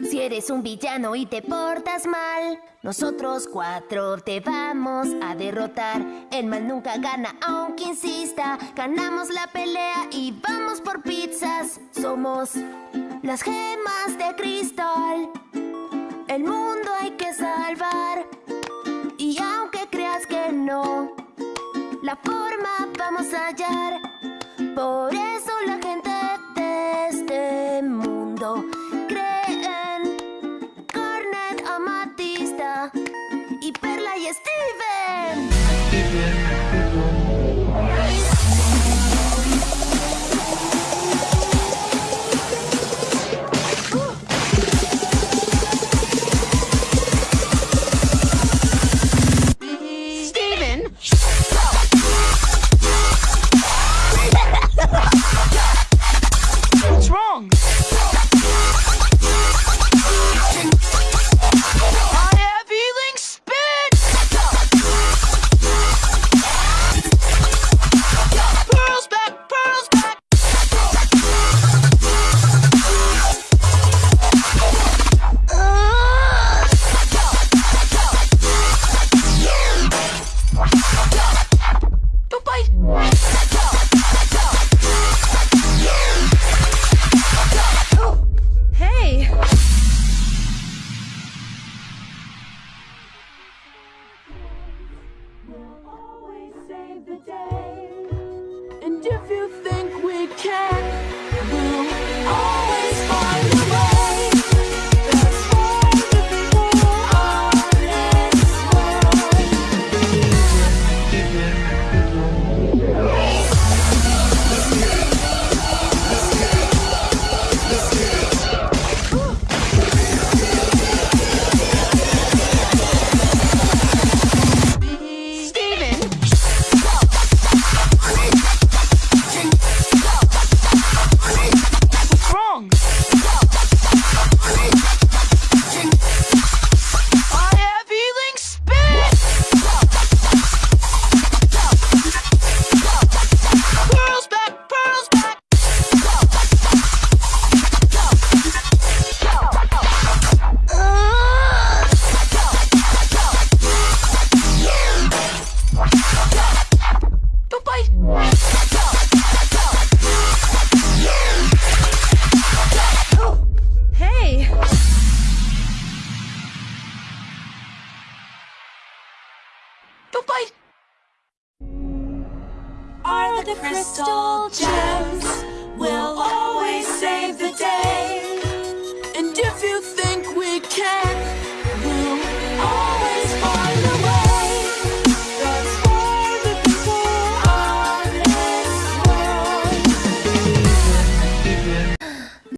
Si eres un villano y te portas mal, nosotros cuatro te vamos a derrotar. El mal nunca gana, aunque insista. Ganamos la pelea y vamos por pizzas. Somos las gemas de cristal. El mundo hay que salvar. Y aunque creas que no, la forma vamos a hallar. Por 一点一不。And if you Don't! Are the crystal gems